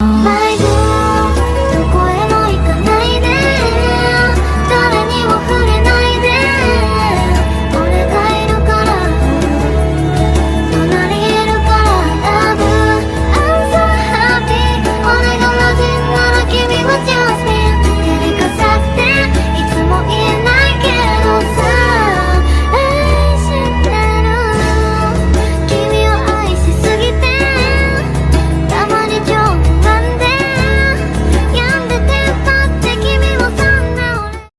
My